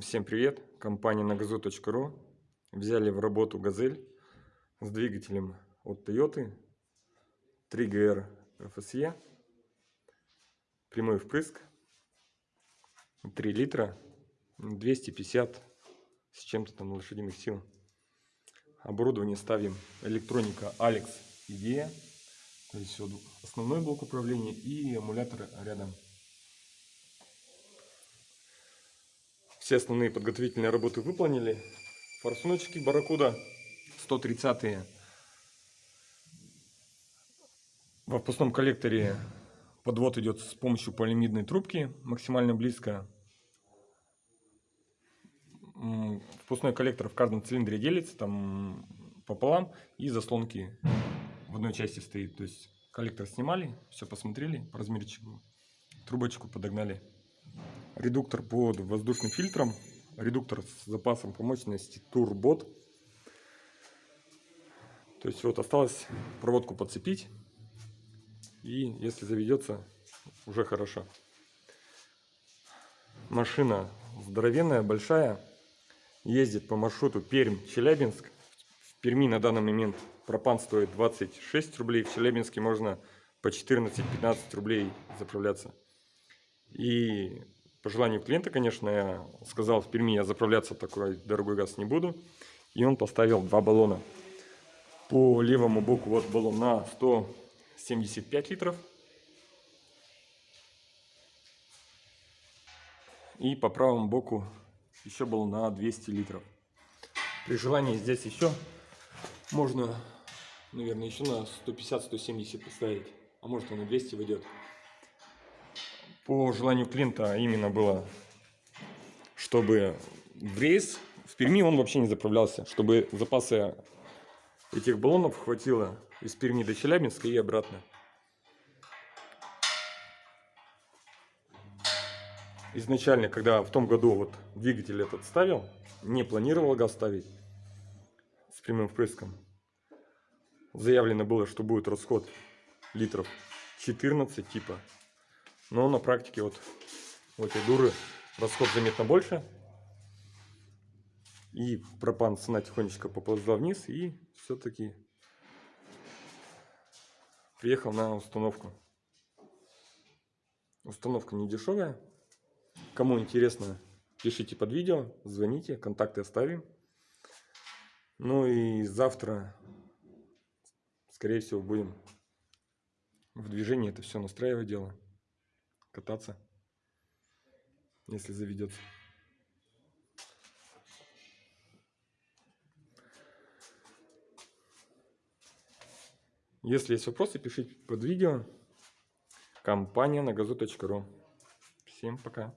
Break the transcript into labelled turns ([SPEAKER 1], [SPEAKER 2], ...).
[SPEAKER 1] Всем привет! Компания nagazu.ru взяли в работу «Газель» с двигателем от Toyota. 3GR FSE прямой впрыск. 3 литра. 250 с чем-то там лошадиных сил. Оборудование ставим. Электроника Alex IDEA то есть основной блок управления и эмулятор рядом Все основные подготовительные работы выполнили. Форсуночки Барракуда 130 -е. В впускном коллекторе подвод идет с помощью полимидной трубки, максимально близко. Впускной коллектор в каждом цилиндре делится там пополам и заслонки в одной части стоит. То есть коллектор снимали, все посмотрели по размерчику, трубочку подогнали редуктор под воздушным фильтром, редуктор с запасом по мощности турбот. То есть вот осталось проводку подцепить, и если заведется, уже хорошо. Машина здоровенная, большая, ездит по маршруту Пермь-Челябинск. В Перми на данный момент пропан стоит 26 рублей, в Челябинске можно по 14-15 рублей заправляться. И по желанию клиента, конечно, я сказал в Перми, я заправляться такой дорогой газ не буду. И он поставил два баллона. По левому боку вот баллон на 175 литров. И по правому боку еще баллон на 200 литров. При желании здесь еще можно, наверное, еще на 150-170 поставить. А может он на 200 выйдет по желанию клиента именно было, чтобы в рейс в Перми он вообще не заправлялся, чтобы запасы этих баллонов хватило из Перми до Челябинска и обратно. Изначально, когда в том году вот двигатель этот ставил, не планировал газ ставить с прямым впрыском. Заявлено было, что будет расход литров 14 типа но на практике вот у этой дуры расход заметно больше. И пропан цена тихонечко поползла вниз и все-таки приехал на установку. Установка не дешевая. Кому интересно, пишите под видео, звоните, контакты оставим. Ну и завтра, скорее всего, будем в движении это все настраивать дело кататься, если заведется. Если есть вопросы, пишите под видео. Компания на газу.ру. Всем пока.